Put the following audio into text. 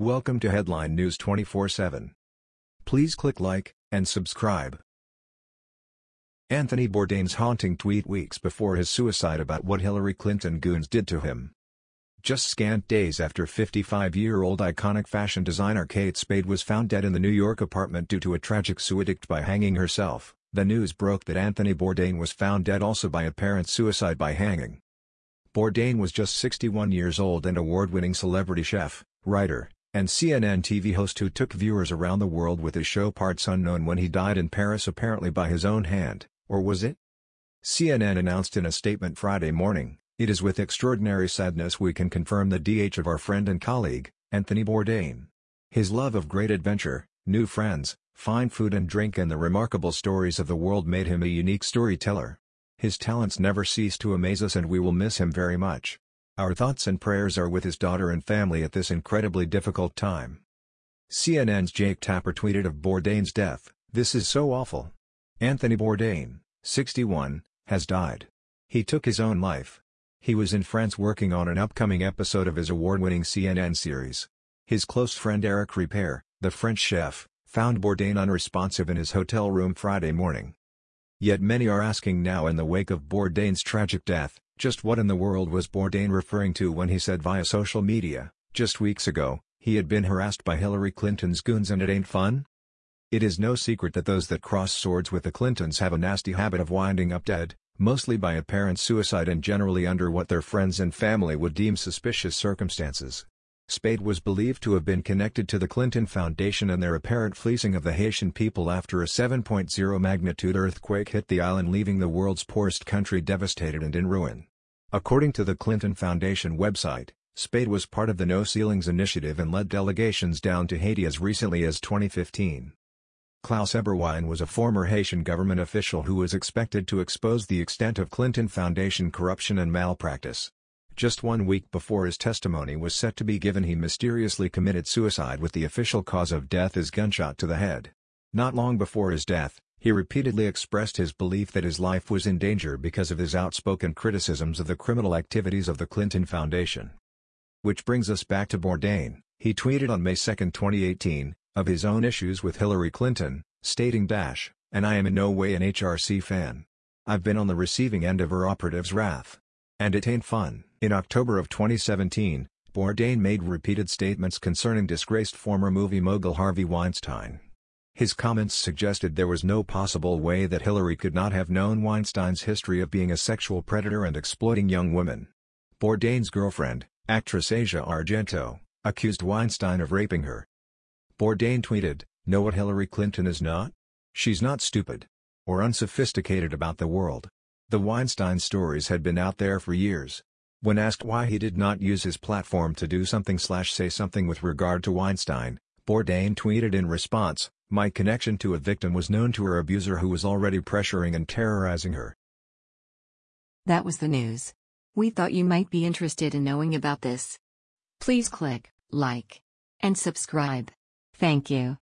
Welcome to Headline News 24/7. Please click like and subscribe. Anthony Bourdain's haunting tweet weeks before his suicide about what Hillary Clinton goons did to him. Just scant days after 55-year-old iconic fashion designer Kate Spade was found dead in the New York apartment due to a tragic suicide by hanging herself, the news broke that Anthony Bourdain was found dead also by apparent suicide by hanging. Bourdain was just 61 years old and award-winning celebrity chef, writer, and CNN TV host who took viewers around the world with his show Parts Unknown when he died in Paris apparently by his own hand, or was it? CNN announced in a statement Friday morning, It is with extraordinary sadness we can confirm the DH of our friend and colleague, Anthony Bourdain. His love of great adventure, new friends, fine food and drink and the remarkable stories of the world made him a unique storyteller. His talents never cease to amaze us and we will miss him very much. Our thoughts and prayers are with his daughter and family at this incredibly difficult time. CNN's Jake Tapper tweeted of Bourdain's death, This is so awful. Anthony Bourdain, 61, has died. He took his own life. He was in France working on an upcoming episode of his award-winning CNN series. His close friend Eric Ripert, the French chef, found Bourdain unresponsive in his hotel room Friday morning. Yet many are asking now in the wake of Bourdain's tragic death, just what in the world was Bourdain referring to when he said via social media, just weeks ago, he had been harassed by Hillary Clinton's goons and it ain't fun? It is no secret that those that cross swords with the Clintons have a nasty habit of winding up dead, mostly by apparent suicide and generally under what their friends and family would deem suspicious circumstances. Spade was believed to have been connected to the Clinton Foundation and their apparent fleecing of the Haitian people after a 7.0 magnitude earthquake hit the island leaving the world's poorest country devastated and in ruin. According to the Clinton Foundation website, Spade was part of the No Ceilings initiative and led delegations down to Haiti as recently as 2015. Klaus Eberwein was a former Haitian government official who was expected to expose the extent of Clinton Foundation corruption and malpractice. Just one week before his testimony was set to be given he mysteriously committed suicide with the official cause of death as gunshot to the head. Not long before his death, he repeatedly expressed his belief that his life was in danger because of his outspoken criticisms of the criminal activities of the Clinton Foundation. Which brings us back to Bourdain, he tweeted on May 2, 2018, of his own issues with Hillary Clinton, stating dash, and I am in no way an HRC fan. I've been on the receiving end of her operatives' wrath. And it ain't fun. In October of 2017, Bourdain made repeated statements concerning disgraced former movie mogul Harvey Weinstein. His comments suggested there was no possible way that Hillary could not have known Weinstein's history of being a sexual predator and exploiting young women. Bourdain's girlfriend, actress Asia Argento, accused Weinstein of raping her. Bourdain tweeted, Know what Hillary Clinton is not? She's not stupid. Or unsophisticated about the world. The Weinstein stories had been out there for years. When asked why he did not use his platform to do something slash say something with regard to Weinstein, Bourdain tweeted in response, My connection to a victim was known to her abuser who was already pressuring and terrorizing her. That was the news. We thought you might be interested in knowing about this. Please click like and subscribe. Thank you.